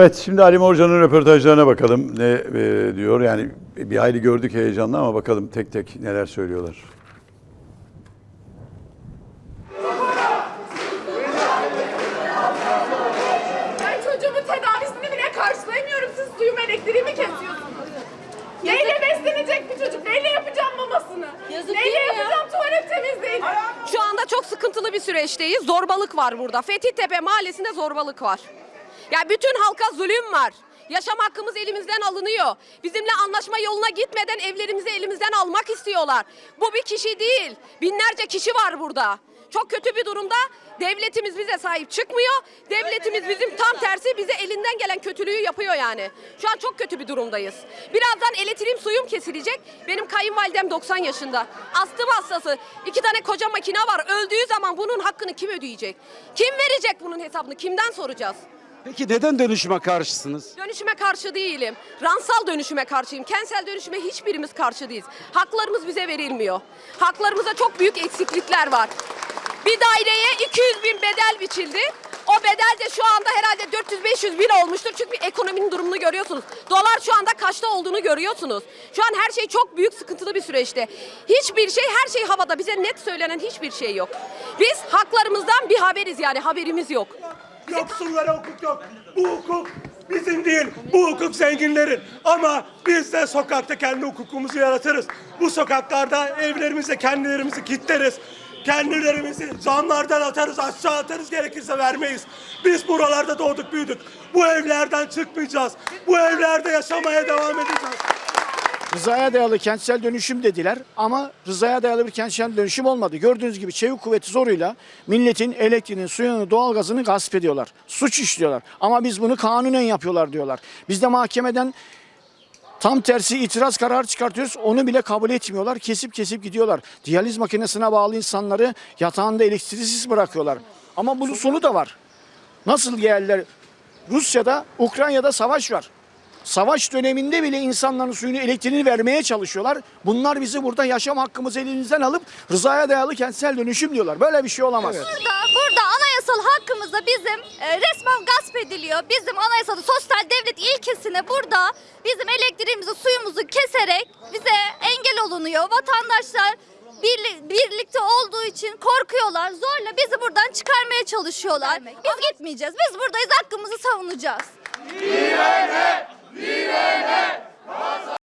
Evet şimdi Ali Morcan'ın röportajlarına bakalım ne e, diyor. Yani bir hayli gördük heyecanlı ama bakalım tek tek neler söylüyorlar. Ben çocuğumun tedavisini bile karşılayamıyorum. Siz suyum elektriğimi kesiyorsunuz. Neyle beslenecek bu çocuk? Neyle yapacağım mamasını? Yazık Neyle değil mi ya? yapacağım tuvalet temizliğini? Şu anda çok sıkıntılı bir süreçteyiz. Zorbalık var burada. Fethiyetepe mahallesinde zorbalık var. Ya bütün halka zulüm var. Yaşam hakkımız elimizden alınıyor. Bizimle anlaşma yoluna gitmeden evlerimizi elimizden almak istiyorlar. Bu bir kişi değil. Binlerce kişi var burada. Çok kötü bir durumda. Devletimiz bize sahip çıkmıyor. Devletimiz bizim tam tersi bize elinden gelen kötülüğü yapıyor yani. Şu an çok kötü bir durumdayız. Birazdan elektriğim suyum kesilecek. Benim kayınvalidem 90 yaşında. Astım hastası. İki tane koca makine var. Öldüğü zaman bunun hakkını kim ödeyecek? Kim verecek bunun hesabını? Kimden soracağız? Peki neden dönüşüme karşısınız? Dönüşüme karşı değilim. Ransal dönüşüme karşıyım. Kentsel dönüşüme hiçbirimiz karşı değiliz. Haklarımız bize verilmiyor. Haklarımızda çok büyük eksiklikler var. Bir daireye 200 bin bedel biçildi. O bedel de şu anda herhalde 400-500 bin olmuştur. Çünkü ekonominin durumunu görüyorsunuz. Dolar şu anda kaçta olduğunu görüyorsunuz. Şu an her şey çok büyük sıkıntılı bir süreçte. Hiçbir şey her şey havada. Bize net söylenen hiçbir şey yok. Biz haklarımızdan bir haberiz yani haberimiz yok. Yoksullara hukuk yok. Bu hukuk bizim değil. Bu hukuk zenginlerin. Ama biz de sokakta kendi hukukumuzu yaratırız. Bu sokaklarda evlerimize kendilerimizi kilitleriz. Kendilerimizi zamlardan atarız, aşağı atarız gerekirse vermeyiz. Biz buralarda doğduk büyüdük. Bu evlerden çıkmayacağız. Bu evlerde yaşamaya devam edeceğiz. Rızaya dayalı kentsel dönüşüm dediler ama rızaya dayalı bir kentsel dönüşüm olmadı. Gördüğünüz gibi çevik kuvveti zoruyla milletin elektriğini, suyunu, doğalgazını gasp ediyorlar. Suç işliyorlar. Ama biz bunu kanunen yapıyorlar diyorlar. Biz de mahkemeden tam tersi itiraz kararı çıkartıyoruz. Onu bile kabul etmiyorlar. Kesip kesip gidiyorlar. Diyaliz makinesine bağlı insanları yatağında elektriksiz bırakıyorlar. Ama bunun sonu da var. Nasıl yerler? Rusya'da, Ukrayna'da savaş var. Savaş döneminde bile insanların suyunu elektriğini vermeye çalışıyorlar. Bunlar bizi burada yaşam hakkımızı elimizden alıp rızaya dayalı kentsel dönüşüm diyorlar. Böyle bir şey olamaz. Burada, burada anayasal hakkımızda bizim e, resmen gasp ediliyor. Bizim anayasada sosyal devlet ilkesine burada bizim elektriğimizi, suyumuzu keserek bize engel olunuyor. Vatandaşlar birli- birlikte olduğu için korkuyorlar. Zorla bizi buradan çıkarmaya çalışıyorlar. Biz gitmeyeceğiz. Biz buradayız. Hakkımızı savunacağız. Vive Net!